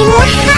in